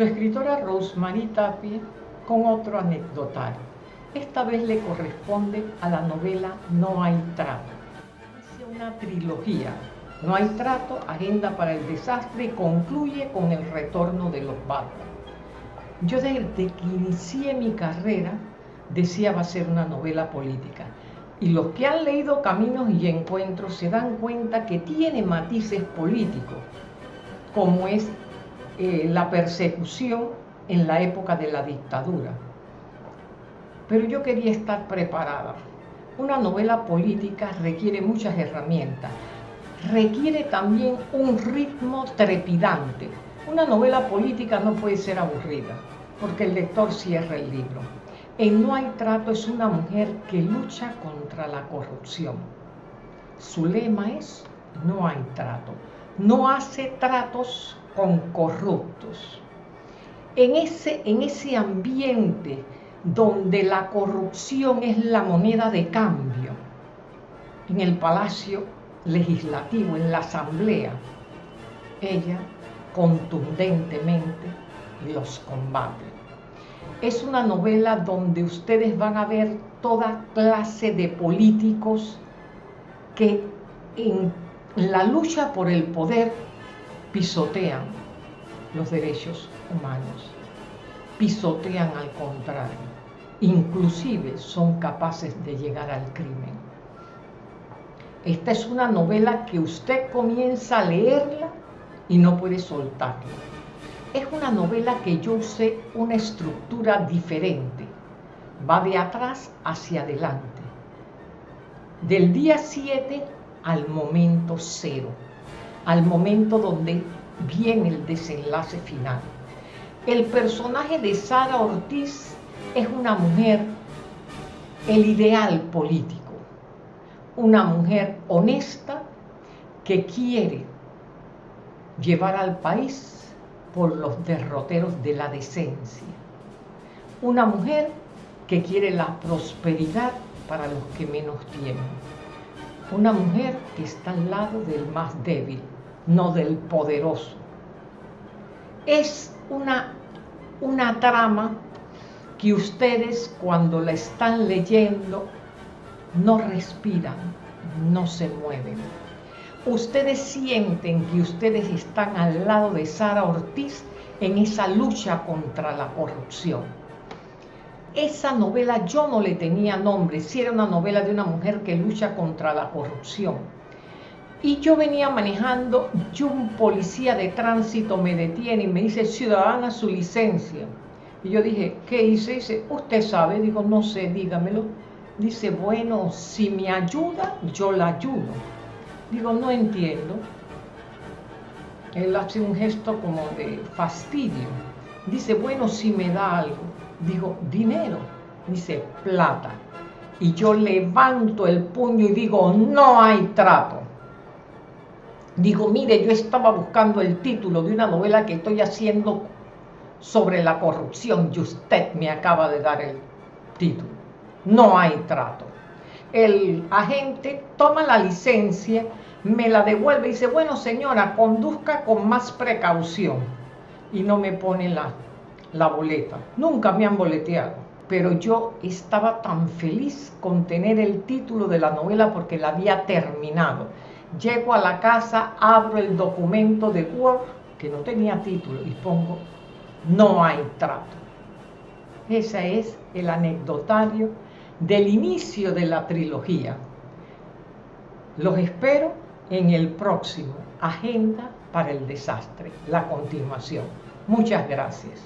su escritora Rosemary Tapia con otro anecdotario. Esta vez le corresponde a la novela No hay trato. Es una trilogía. No hay trato, agenda para el desastre y concluye con el retorno de los barcos. Yo desde que inicié mi carrera deseaba ser una novela política. Y los que han leído Caminos y Encuentros se dan cuenta que tiene matices políticos, como es eh, la persecución en la época de la dictadura. Pero yo quería estar preparada. Una novela política requiere muchas herramientas. Requiere también un ritmo trepidante. Una novela política no puede ser aburrida, porque el lector cierra el libro. En No hay trato es una mujer que lucha contra la corrupción. Su lema es No hay trato. No hace tratos con corruptos. En ese, en ese ambiente donde la corrupción es la moneda de cambio, en el Palacio Legislativo, en la Asamblea, ella contundentemente los combate. Es una novela donde ustedes van a ver toda clase de políticos que en la lucha por el poder pisotean los derechos humanos, pisotean al contrario, inclusive son capaces de llegar al crimen. Esta es una novela que usted comienza a leerla y no puede soltarla. Es una novela que yo usé una estructura diferente. Va de atrás hacia adelante. Del día 7 al momento cero al momento donde viene el desenlace final. El personaje de Sara Ortiz es una mujer, el ideal político, una mujer honesta que quiere llevar al país por los derroteros de la decencia. Una mujer que quiere la prosperidad para los que menos tienen una mujer que está al lado del más débil, no del poderoso. Es una, una trama que ustedes cuando la están leyendo no respiran, no se mueven. Ustedes sienten que ustedes están al lado de Sara Ortiz en esa lucha contra la corrupción esa novela yo no le tenía nombre, si era una novela de una mujer que lucha contra la corrupción. Y yo venía manejando, y un policía de tránsito me detiene y me dice, ciudadana, su licencia. Y yo dije, ¿qué hice? Dice, usted sabe, digo, no sé, dígamelo. Dice, bueno, si me ayuda, yo la ayudo. Digo, no entiendo. Él hace un gesto como de fastidio. Dice, bueno, si me da algo digo, dinero, dice, plata. Y yo levanto el puño y digo, no hay trato. Digo, mire, yo estaba buscando el título de una novela que estoy haciendo sobre la corrupción y usted me acaba de dar el título. No hay trato. El agente toma la licencia, me la devuelve y dice, bueno señora, conduzca con más precaución. Y no me pone la la boleta. Nunca me han boleteado, pero yo estaba tan feliz con tener el título de la novela porque la había terminado. Llego a la casa, abro el documento de Word, que no tenía título, y pongo, no hay trato. Ese es el anecdotario del inicio de la trilogía. Los espero en el próximo Agenda para el Desastre, la continuación. Muchas gracias.